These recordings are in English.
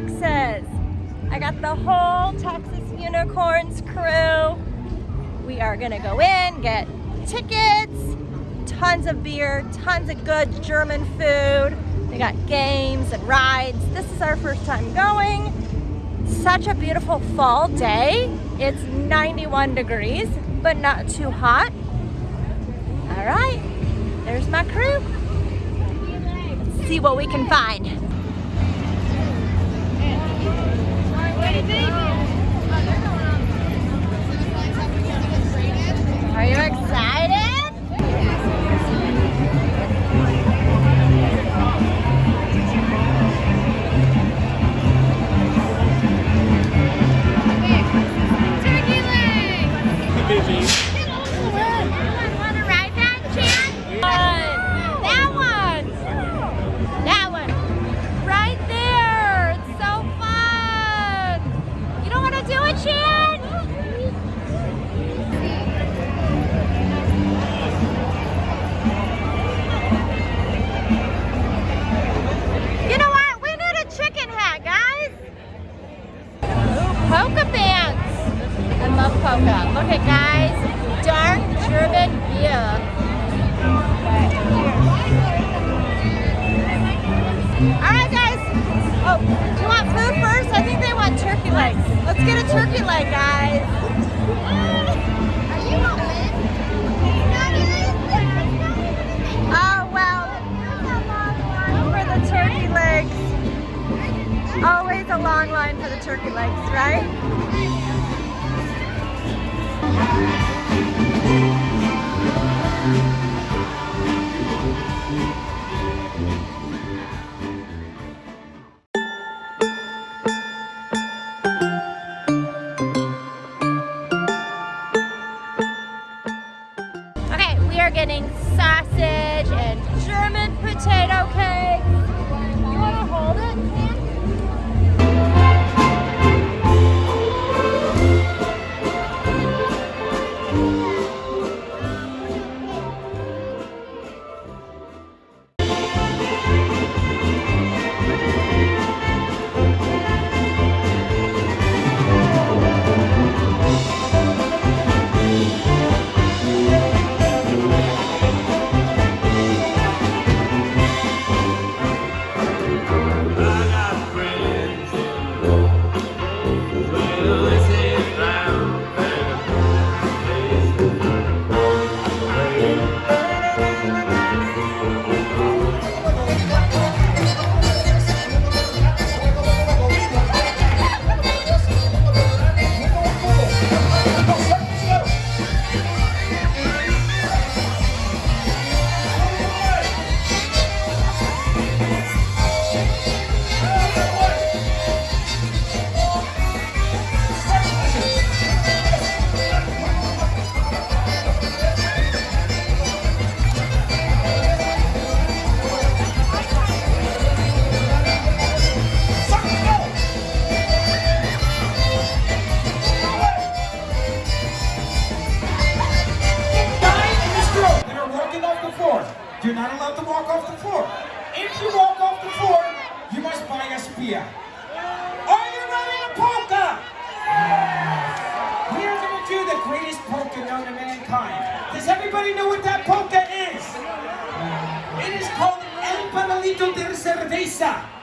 Texas. I got the whole Texas Unicorns crew. We are gonna go in, get tickets, tons of beer, tons of good German food. They got games and rides. This is our first time going. Such a beautiful fall day. It's 91 degrees, but not too hot. All right, there's my crew. Let's see what we can find. Are Always a long line for the turkey legs, right? You're not allowed to walk off the floor. If you walk off the floor, you must buy a spear. Are you ready to polka? We are going to do the greatest polka known to mankind. Does everybody know what that polka is? It is called El Panalito de Cerveza.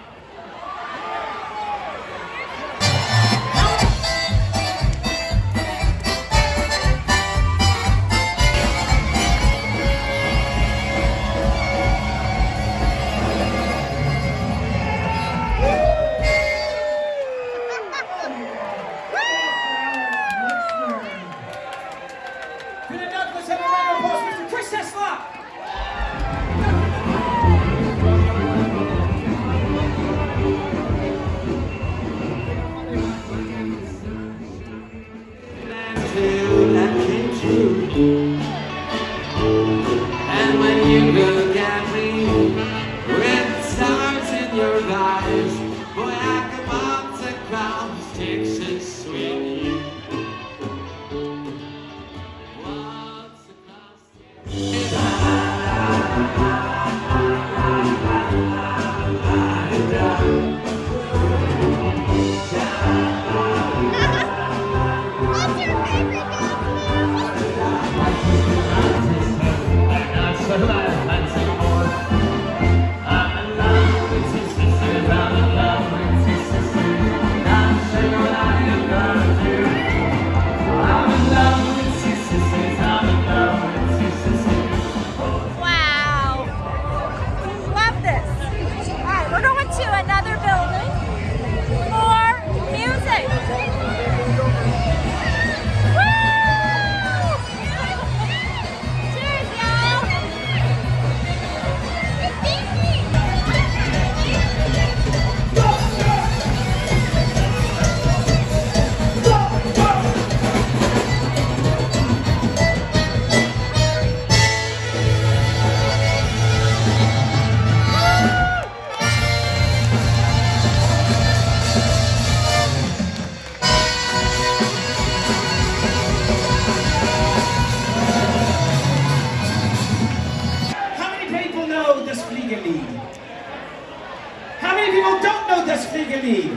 50.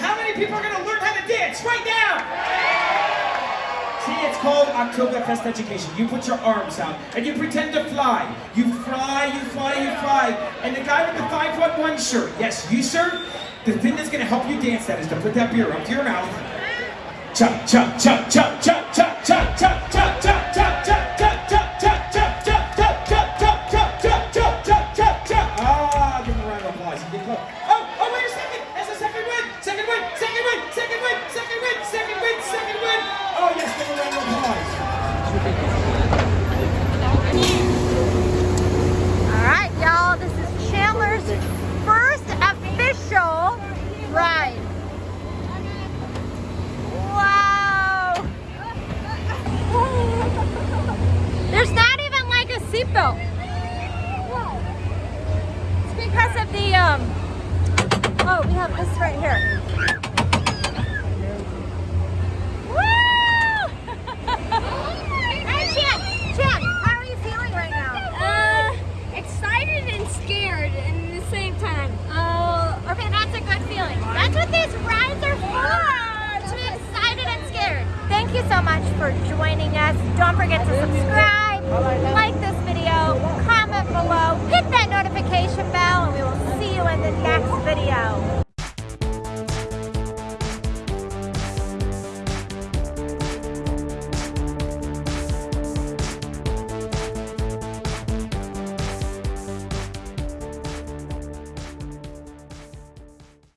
How many people are going to learn how to dance right now? See, it's called Oktoberfest education. You put your arms out and you pretend to fly. You fly, you fly, you fly. And the guy with the 511 shirt, yes, you sir, the thing that's going to help you dance that is to put that beer up to your mouth. Chuck, chuck, chuck, chuck, chuck. For, to be excited and scared. Thank you so much for joining us. Don't forget to subscribe, like this video, comment below, hit that notification bell, and we will see you in the next video.